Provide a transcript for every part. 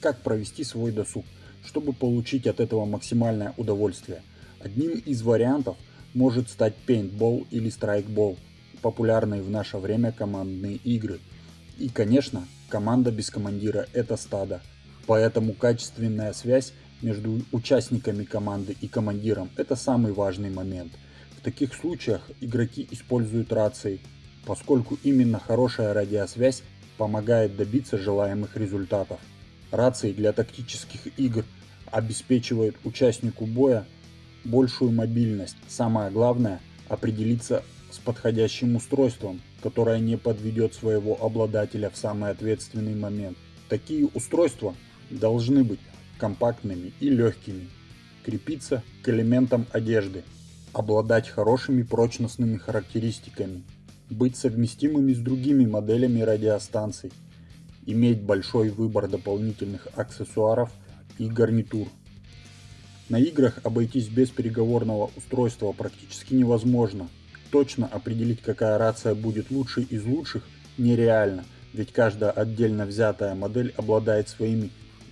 как провести свой досуг, чтобы получить от этого максимальное удовольствие. Одним из вариантов может стать пейнтбол или страйкбол, популярные в наше время командные игры. И конечно, команда без командира это стадо, поэтому качественная связь между участниками команды и командиром – это самый важный момент. В таких случаях игроки используют рации, поскольку именно хорошая радиосвязь помогает добиться желаемых результатов. Рации для тактических игр обеспечивают участнику боя большую мобильность. Самое главное – определиться с подходящим устройством, которое не подведет своего обладателя в самый ответственный момент. Такие устройства должны быть компактными и легкими, крепиться к элементам одежды, обладать хорошими прочностными характеристиками, быть совместимыми с другими моделями радиостанций, иметь большой выбор дополнительных аксессуаров и гарнитур. На играх обойтись без переговорного устройства практически невозможно. Точно определить, какая рация будет лучшей из лучших, нереально, ведь каждая отдельно взятая модель обладает своими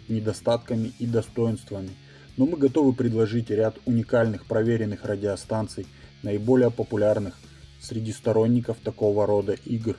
недостатками и достоинствами, но мы готовы предложить ряд уникальных проверенных радиостанций, наиболее популярных среди сторонников такого рода игр.